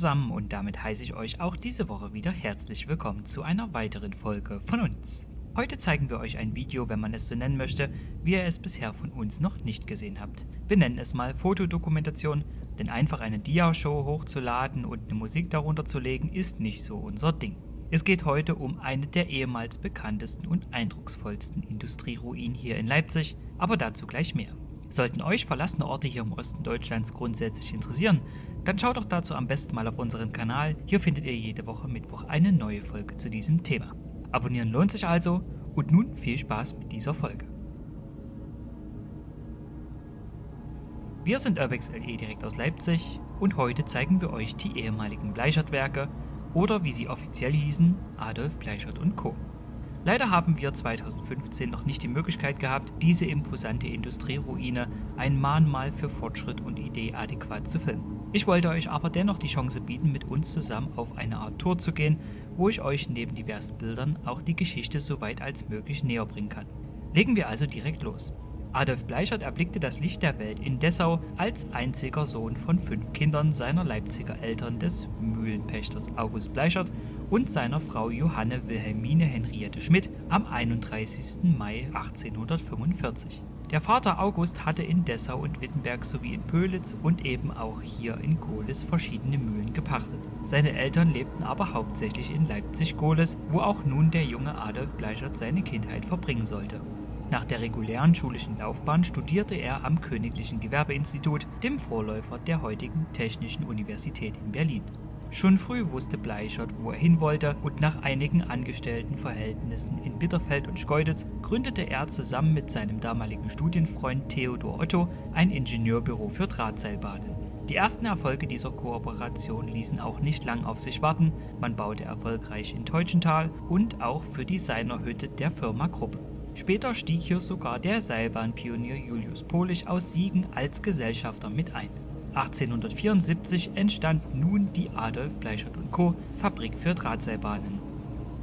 Zusammen und damit heiße ich euch auch diese Woche wieder herzlich willkommen zu einer weiteren Folge von uns. Heute zeigen wir euch ein Video, wenn man es so nennen möchte, wie ihr es bisher von uns noch nicht gesehen habt. Wir nennen es mal Fotodokumentation, denn einfach eine Dia-Show hochzuladen und eine Musik darunter zu legen ist nicht so unser Ding. Es geht heute um eine der ehemals bekanntesten und eindrucksvollsten Industrieruinen hier in Leipzig, aber dazu gleich mehr. Sollten euch verlassene Orte hier im Osten Deutschlands grundsätzlich interessieren, dann schaut doch dazu am besten mal auf unseren Kanal. Hier findet ihr jede Woche Mittwoch eine neue Folge zu diesem Thema. Abonnieren lohnt sich also und nun viel Spaß mit dieser Folge. Wir sind Urbex LE direkt aus Leipzig und heute zeigen wir euch die ehemaligen Bleichert-Werke oder wie sie offiziell hießen, Adolf Bleichert Co. Leider haben wir 2015 noch nicht die Möglichkeit gehabt, diese imposante Industrieruine ein Mahnmal für Fortschritt und Idee adäquat zu filmen. Ich wollte euch aber dennoch die Chance bieten, mit uns zusammen auf eine Art Tour zu gehen, wo ich euch neben diversen Bildern auch die Geschichte so weit als möglich näher bringen kann. Legen wir also direkt los. Adolf Bleichert erblickte das Licht der Welt in Dessau als einziger Sohn von fünf Kindern seiner Leipziger Eltern des Mühlenpächters August Bleichert und seiner Frau Johanne Wilhelmine Henriette Schmidt am 31. Mai 1845. Der Vater August hatte in Dessau und Wittenberg sowie in Pölitz und eben auch hier in Gohlis verschiedene Mühlen gepachtet. Seine Eltern lebten aber hauptsächlich in Leipzig-Gohlis, wo auch nun der junge Adolf Bleichert seine Kindheit verbringen sollte. Nach der regulären schulischen Laufbahn studierte er am Königlichen Gewerbeinstitut, dem Vorläufer der heutigen Technischen Universität in Berlin. Schon früh wusste Bleichert, wo er hin wollte und nach einigen Angestelltenverhältnissen in Bitterfeld und Schkeuditz gründete er zusammen mit seinem damaligen Studienfreund Theodor Otto ein Ingenieurbüro für Drahtseilbahnen. Die ersten Erfolge dieser Kooperation ließen auch nicht lang auf sich warten, man baute erfolgreich in Teutschenthal und auch für die Seinerhütte der Firma Krupp. Später stieg hier sogar der Seilbahnpionier Julius Polich aus Siegen als Gesellschafter mit ein. 1874 entstand nun die Adolf Bleichert Co. Fabrik für Drahtseilbahnen.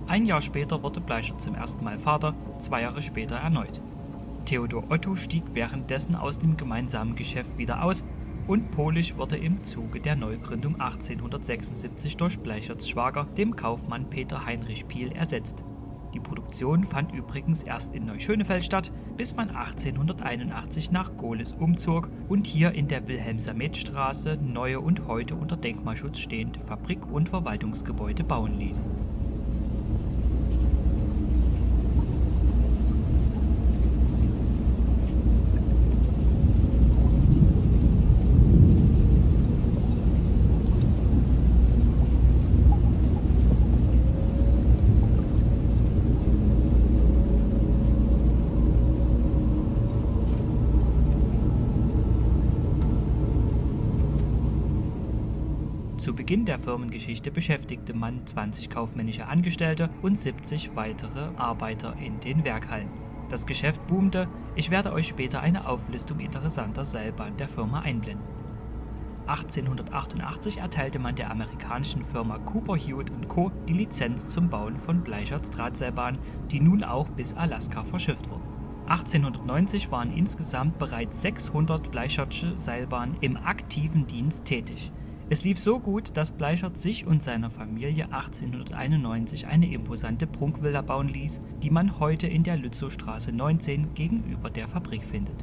Ein Jahr später wurde Bleichert zum ersten Mal Vater, zwei Jahre später erneut. Theodor Otto stieg währenddessen aus dem gemeinsamen Geschäft wieder aus und Polich wurde im Zuge der Neugründung 1876 durch Bleicherts Schwager, dem Kaufmann Peter Heinrich Piel, ersetzt. Die Produktion fand übrigens erst in Neuschönefeld statt, bis man 1881 nach Gohlis umzog und hier in der Wilhelm-Samet-Straße neue und heute unter Denkmalschutz stehende Fabrik- und Verwaltungsgebäude bauen ließ. Zu Beginn der Firmengeschichte beschäftigte man 20 kaufmännische Angestellte und 70 weitere Arbeiter in den Werkhallen. Das Geschäft boomte, ich werde euch später eine Auflistung interessanter Seilbahnen der Firma einblenden. 1888 erteilte man der amerikanischen Firma Cooper Hewitt Co. die Lizenz zum Bauen von Bleicherts Drahtseilbahnen, die nun auch bis Alaska verschifft wurden. 1890 waren insgesamt bereits 600 Bleichertsche Seilbahnen im aktiven Dienst tätig. Es lief so gut, dass Bleichert sich und seiner Familie 1891 eine imposante Prunkvilla bauen ließ, die man heute in der Lützowstraße 19 gegenüber der Fabrik findet.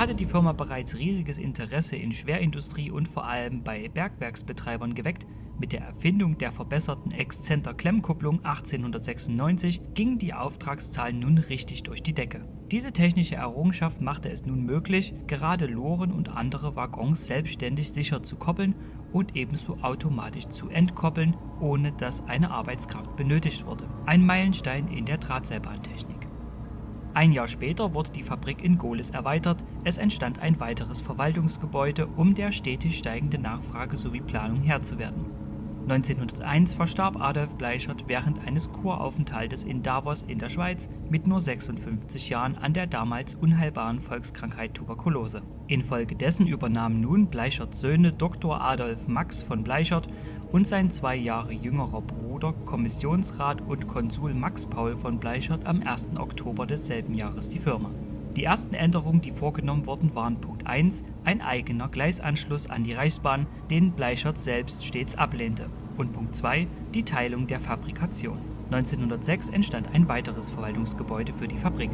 Hatte die Firma bereits riesiges Interesse in Schwerindustrie und vor allem bei Bergwerksbetreibern geweckt, Mit der Erfindung der verbesserten Exzenter-Klemmkupplung 1896 gingen die Auftragszahlen nun richtig durch die Decke. Diese technische Errungenschaft machte es nun möglich, gerade Loren und andere Waggons selbstständig sicher zu koppeln und ebenso automatisch zu entkoppeln, ohne dass eine Arbeitskraft benötigt wurde. Ein Meilenstein in der Drahtseilbahntechnik. Ein Jahr später wurde die Fabrik in Gohlis erweitert, es entstand ein weiteres Verwaltungsgebäude, um der stetig steigende Nachfrage sowie Planung Herr zu werden. 1901 verstarb Adolf Bleichert während eines Kuraufenthaltes in Davos in der Schweiz mit nur 56 Jahren an der damals unheilbaren Volkskrankheit Tuberkulose. Infolgedessen übernahmen nun Bleicherts Söhne Dr. Adolf Max von Bleichert und sein zwei Jahre jüngerer Bruder Kommissionsrat und Konsul Max Paul von Bleichert am 1. Oktober desselben Jahres die Firma. Die ersten Änderungen, die vorgenommen wurden, waren Punkt 1, ein eigener Gleisanschluss an die Reichsbahn, den Bleichert selbst stets ablehnte, und Punkt 2, die Teilung der Fabrikation. 1906 entstand ein weiteres Verwaltungsgebäude für die Fabrik.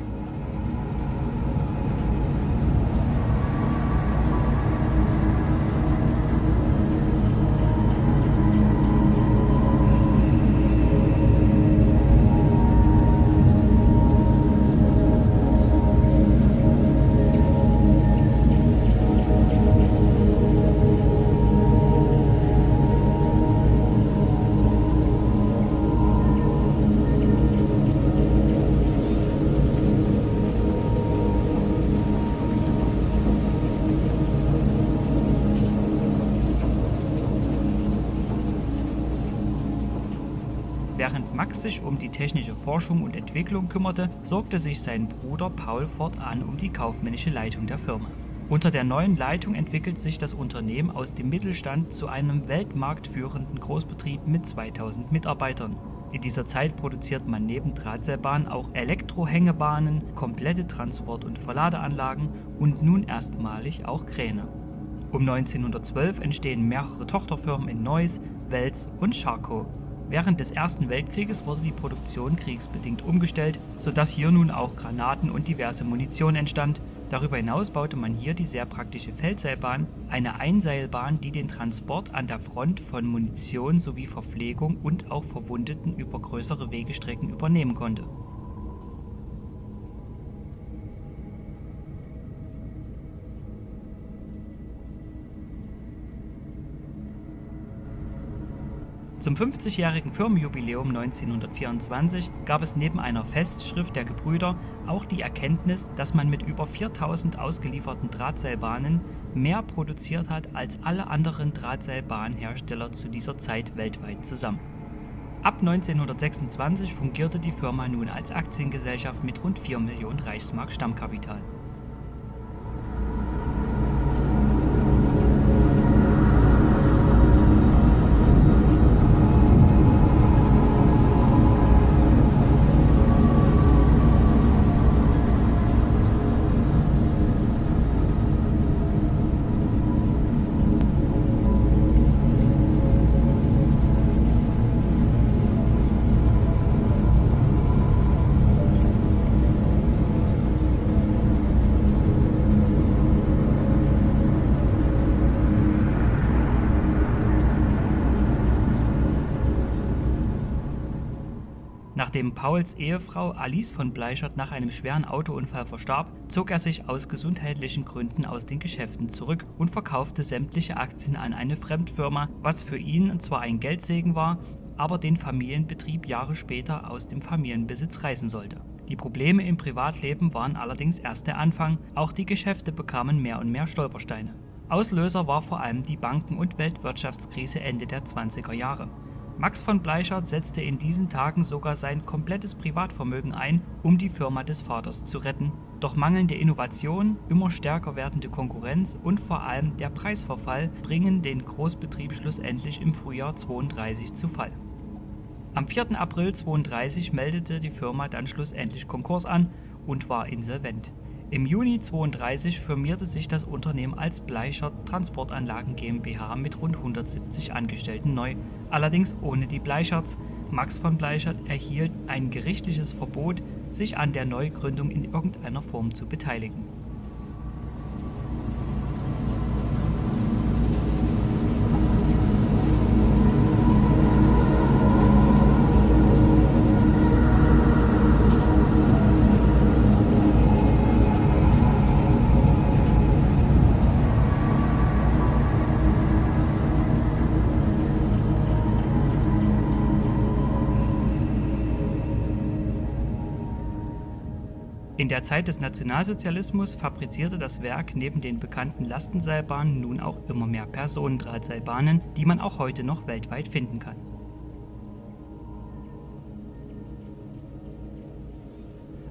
Max sich um die technische Forschung und Entwicklung kümmerte, sorgte sich sein Bruder Paul fortan um die kaufmännische Leitung der Firma. Unter der neuen Leitung entwickelt sich das Unternehmen aus dem Mittelstand zu einem weltmarktführenden Großbetrieb mit 2000 Mitarbeitern. In dieser Zeit produziert man neben Drahtseilbahnen auch Elektrohängebahnen, komplette Transport- und Verladeanlagen und nun erstmalig auch Kräne. Um 1912 entstehen mehrere Tochterfirmen in Neuss, Wels und Scharkow. Während des Ersten Weltkrieges wurde die Produktion kriegsbedingt umgestellt, sodass hier nun auch Granaten und diverse Munition entstand. Darüber hinaus baute man hier die sehr praktische Feldseilbahn, eine Einseilbahn, die den Transport an der Front von Munition sowie Verpflegung und auch Verwundeten über größere Wegestrecken übernehmen konnte Zum 50-jährigen Firmenjubiläum 1924 gab es neben einer Festschrift der Gebrüder auch die Erkenntnis, dass man mit über 4000 ausgelieferten Drahtseilbahnen mehr produziert hat als alle anderen Drahtseilbahnhersteller zu dieser Zeit weltweit zusammen. Ab 1926 fungierte die Firma nun als Aktiengesellschaft mit rund 4 Millionen Reichsmark Stammkapital Nachdem Pauls Ehefrau Alice von Bleichert nach einem schweren Autounfall verstarb, zog er sich aus gesundheitlichen Gründen aus den Geschäften zurück und verkaufte sämtliche Aktien an eine Fremdfirma, was für ihn zwar ein Geldsegen war, aber den Familienbetrieb Jahre später aus dem Familienbesitz reißen sollte. Die Probleme im Privatleben waren allerdings erst der Anfang, auch die Geschäfte bekamen mehr und mehr Stolpersteine. Auslöser war vor allem die Banken- und Weltwirtschaftskrise Ende der 20er Jahre. Max von Bleichert setzte in diesen Tagen sogar sein komplettes Privatvermögen ein, um die Firma des Vaters zu retten. Doch mangelnde Innovation, immer stärker werdende Konkurrenz und vor allem der Preisverfall bringen den Großbetrieb schlussendlich im Frühjahr 32 zu Fall. Am 4. April 32 meldete die Firma dann schlussendlich Konkurs an und war insolvent. Im Juni 32 firmierte sich das Unternehmen als Bleichert Transportanlagen GmbH mit rund 170 Angestellten neu, allerdings ohne die Bleicherts. Max von Bleichert erhielt ein gerichtliches Verbot, sich an der Neugründung in irgendeiner Form zu beteiligen In der Zeit des Nationalsozialismus fabrizierte das Werk neben den bekannten Lastenseilbahnen nun auch immer mehr Personendrahtseilbahnen, die man auch heute noch weltweit finden kann.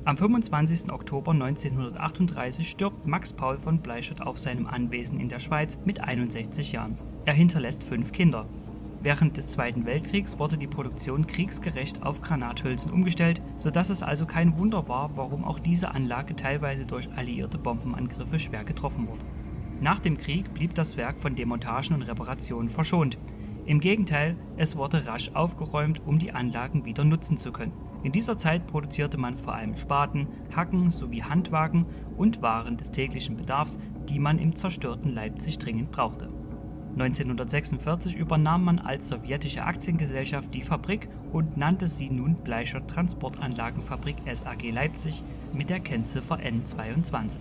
Am 25. Oktober 1938 stirbt Max Paul von Bleichert auf seinem Anwesen in der Schweiz mit 61 Jahren. Er hinterlässt fünf Kinder. Während des Zweiten Weltkriegs wurde die Produktion kriegsgerecht auf Granathülsen umgestellt, sodass es also kein Wunder war, warum auch diese Anlage teilweise durch alliierte Bombenangriffe schwer getroffen wurde. Nach dem Krieg blieb das Werk von Demontagen und Reparationen verschont. Im Gegenteil, es wurde rasch aufgeräumt, um die Anlagen wieder nutzen zu können. In dieser Zeit produzierte man vor allem Spaten, Hacken sowie Handwagen und Waren des täglichen Bedarfs, die man im zerstörten Leipzig dringend brauchte. 1946 übernahm man als sowjetische Aktiengesellschaft die Fabrik und nannte sie nun Bleicher Transportanlagenfabrik SAG Leipzig mit der Kennziffer N22.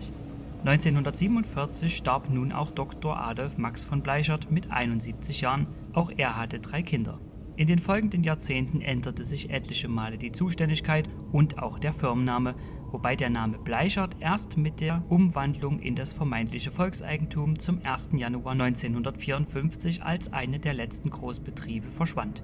1947 starb nun auch Dr. Adolf Max von Bleichert mit 71 Jahren, auch er hatte drei Kinder. In den folgenden Jahrzehnten änderte sich etliche Male die Zuständigkeit und auch der Firmenname, wobei der Name Bleichert erst mit der Umwandlung in das vermeintliche Volkseigentum zum 1. Januar 1954 als eine der letzten Großbetriebe verschwand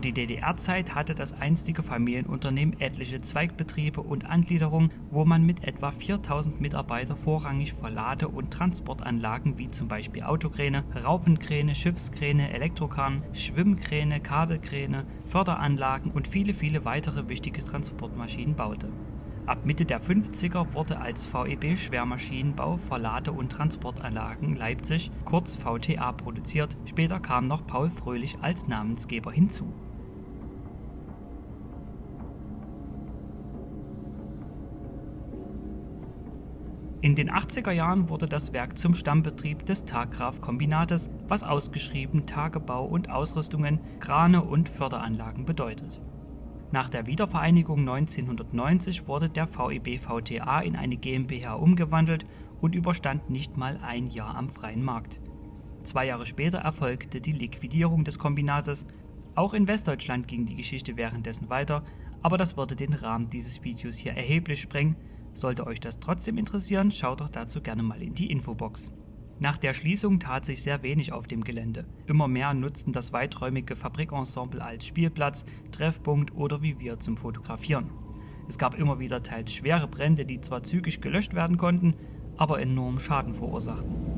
Über die DDR-Zeit hatte das einstige Familienunternehmen etliche Zweigbetriebe und Angliederungen, wo man mit etwa 4000 Mitarbeitern vorrangig für Lade- und Transportanlagen wie zum Beispiel Autokräne, Raupenkräne, Schiffskräne, Elektrokarren, Schwimmkräne, Kabelkräne, Förderanlagen und viele viele weitere wichtige Transportmaschinen baute. Ab Mitte der 50er wurde als VEB Schwermaschinenbau für Lade- und Transportanlagen Leipzig kurz VTA produziert, später kam noch Paul Fröhlich als Namensgeber hinzu. In den 80er Jahren wurde das Werk zum Stammbetrieb des Taggraf-Kombinates, was ausgeschrieben Tagebau und Ausrüstungen, Krane und Förderanlagen bedeutet nach der Wiedervereinigung 1990 wurde der VEB VTA in eine GmbH umgewandelt und überstand nicht mal ein Jahr am freien Markt. Zwei Jahre später erfolgte die Liquidierung des Kombinates. Auch in Westdeutschland ging die Geschichte währenddessen weiter, aber das würde den Rahmen dieses Videos hier erheblich sprengen. Sollte euch das trotzdem interessieren, schaut doch dazu gerne mal in die Infobox. Nach der Schließung tat sich sehr wenig auf dem Gelände. Immer mehr nutzten das weiträumige Fabrikensemble als Spielplatz, Treffpunkt oder wie wir zum Fotografieren. Es gab immer wieder teils schwere Brände, die zwar zügig gelöscht werden konnten, aber enorm Schaden verursachten.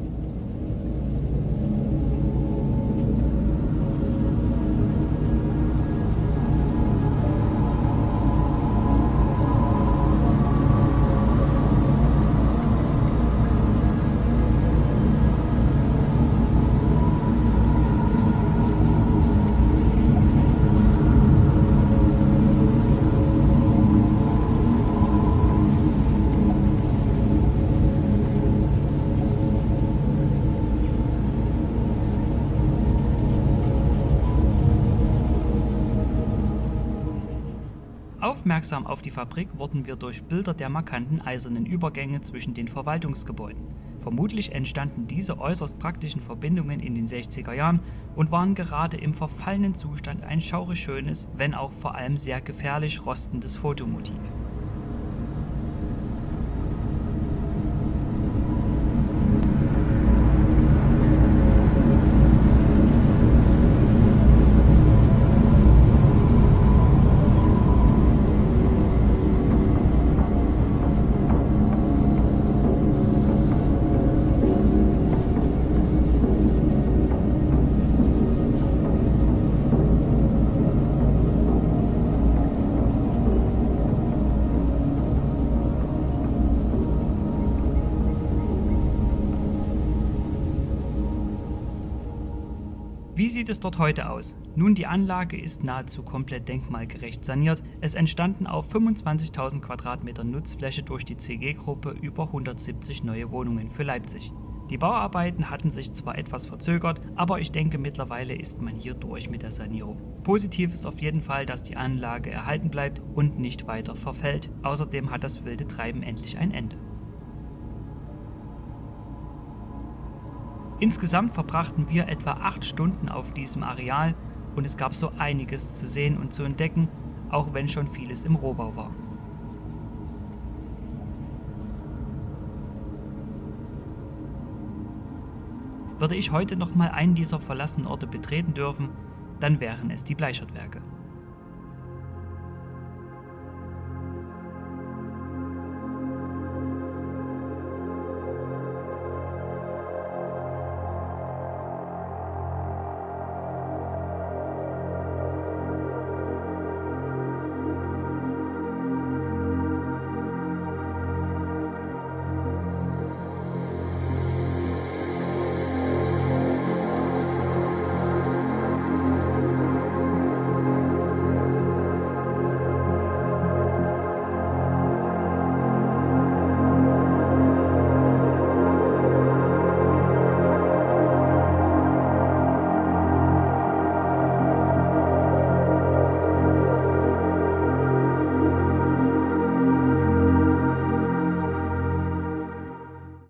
Aufmerksam auf die Fabrik wurden wir durch Bilder der markanten eisernen Übergänge zwischen den Verwaltungsgebäuden. Vermutlich entstanden diese äußerst praktischen Verbindungen in den 60er Jahren und waren gerade im verfallenen Zustand ein schaurig schönes, wenn auch vor allem sehr gefährlich rostendes Fotomotiv. Sieht es dort heute aus? Nun, die Anlage ist nahezu komplett denkmalgerecht saniert. Es entstanden auf 25.000 Quadratmeter Nutzfläche durch die CG-Gruppe über 170 neue Wohnungen für Leipzig. Die Bauarbeiten hatten sich zwar etwas verzögert, aber ich denke mittlerweile ist man hier durch mit der Sanierung. Positiv ist auf jeden Fall, dass die Anlage erhalten bleibt und nicht weiter verfällt. Außerdem hat das wilde Treiben endlich ein Ende. Insgesamt verbrachten wir etwa 8 Stunden auf diesem Areal und es gab so einiges zu sehen und zu entdecken, auch wenn schon vieles im Rohbau war. Würde ich heute noch mal einen dieser verlassenen Orte betreten dürfen, dann wären es die Bleichert-Werke.